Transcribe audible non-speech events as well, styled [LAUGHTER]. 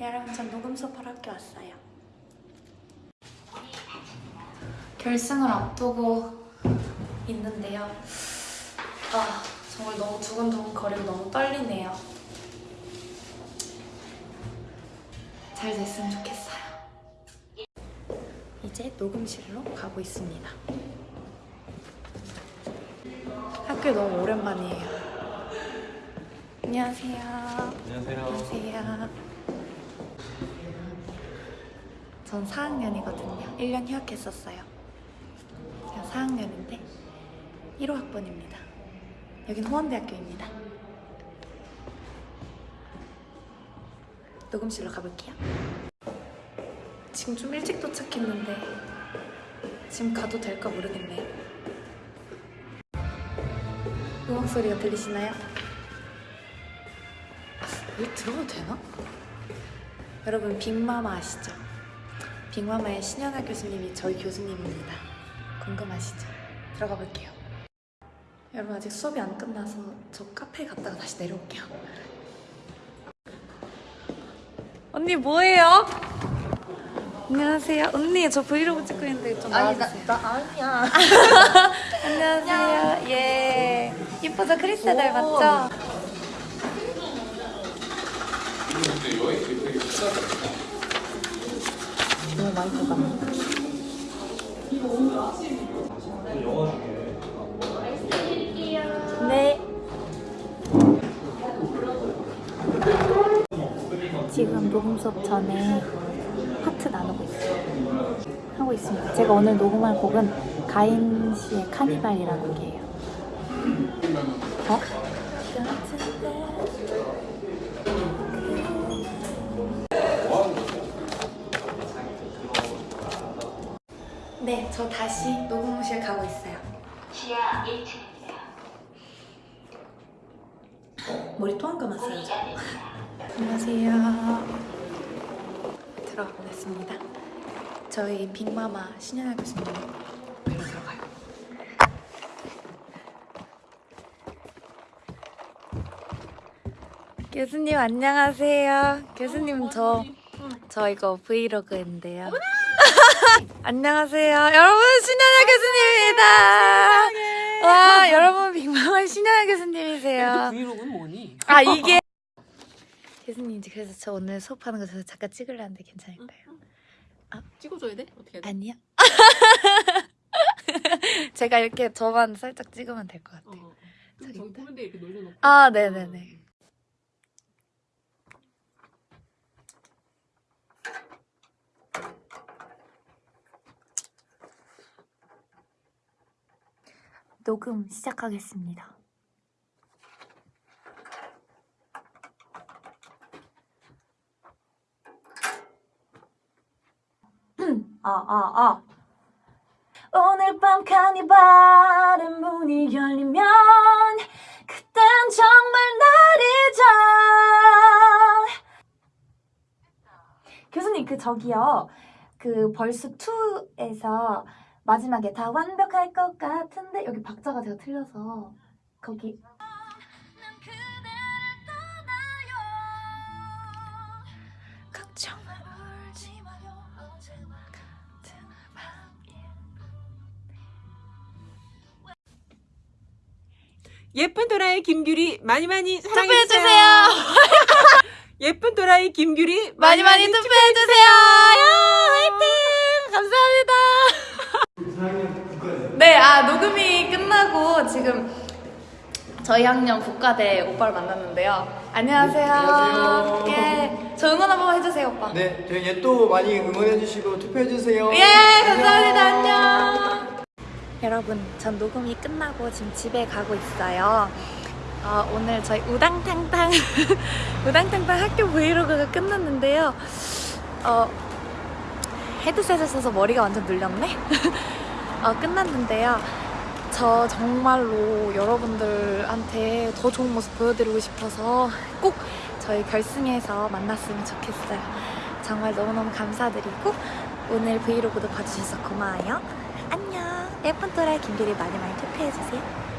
여러분 전 녹음 수업하러 학교 왔어요. 결승을 앞두고 있는데요. 아 정말 너무 두근두근 거리고 너무 떨리네요. 잘 됐으면 좋겠어요. 이제 녹음실로 가고 있습니다. 학교 너무 오랜만이에요. 안녕하세요. 안녕하세요. 안녕하세요. 전 4학년이거든요. 1년 휴학했었어요. 제가 4학년인데 1호 학번입니다. 여긴 호원대학교입니다. 녹음실로 가볼게요. 지금 좀 일찍 도착했는데 지금 가도 될까 모르겠네요. 음악 소리가 들리시나요? 여기 들어가도 되나? 여러분 빅마마 아시죠? 빅마마의 신현아 교수님이 저희 교수님입니다. 궁금하시죠? 들어가 볼게요. 여러분 아직 수업이 안 끝나서 저 카페에 갔다가 다시 내려올게요. 언니 뭐해요? 안녕하세요. 언니 저 브이로그 찍고 있는데 좀 나와주세요. 나 아니야. [LAUGHS] 안녕하세요. 예. 이쁘죠? 크리스탈 닮았죠? 뽑아. 네. 지금 녹음 수업 전에 파트 나누고 있어요. 하고 있습니다. 제가 오늘 녹음할 곡은 가인 씨의 카니발이라는 곡이에요. 어? 저 다시 녹음실 가고 있어요. 지하 1층입니다. 머리 또안 감았어요. 저. 안녕하세요. 들어가 보겠습니다. 저희 빅마마 신현아 교수님 별로 들어가요. 교수님 안녕하세요. 교수님 저, 저 이거 브이로그인데요. 안녕하세요. 여러분 신현아 교수님입니다. 와 여러분 빅마마 신현아 교수님이세요. 브이로그는 뭐니? 아 [LAUGHS] 이게 교수님 이제 그래서 저 오늘 수업하는 거 저 잠깐 찍으려는데 괜찮을까요? 찍어줘야 돼? 어떻게 해야 돼? 아니요. [LAUGHS] 제가 이렇게 저만 살짝 찍으면 될 것 같아요. 어. 저기 저기. 코멘데 이렇게 놀려놓고. 아 네네네. 녹음 시작하겠습니다. [CLEARS THROAT] 아, 아, 아. 오늘 밤 카니발의 문이 열리면 그땐 정말 날이죠. 교수님 그 저기요. 그 벌스 2에서 마지막에 다 완벽할 것 같은데 여기 박자가 제가 틀려서 거기 예쁜 도라이 김규리 많이 많이 투표해주세요. 사랑해 주세요. [LAUGHS] 예쁜 도라이 김규리 많이 많이 투표해 주세요. 화이팅! 감사합니다. 네, 아 녹음이 끝나고 지금 저희 학년 국가대 오빠를 만났는데요. 안녕하세요. 안녕하세요. 예, 저 응원 한번 해주세요, 오빠. 네, 저희 얘또 많이 응원해주시고 투표해주세요. 예, 감사합니다. 안녕. 여러분, 전 녹음이 끝나고 지금 집에 가고 있어요. 어, 오늘 저희 우당탕탕 [LAUGHS] 우당탕탕 학교 브이로그가 끝났는데요. 어, 헤드셋을 써서 머리가 완전 눌렸네. [LAUGHS] 어, 끝났는데요. 저 정말로 여러분들한테 더 좋은 모습 보여드리고 싶어서 꼭 저희 결승에서 만났으면 좋겠어요. 정말 너무너무 감사드리고 오늘 브이로그도 봐주셔서 고마워요. 안녕. 예쁜 또라이 김규리 많이 많이 투표해주세요.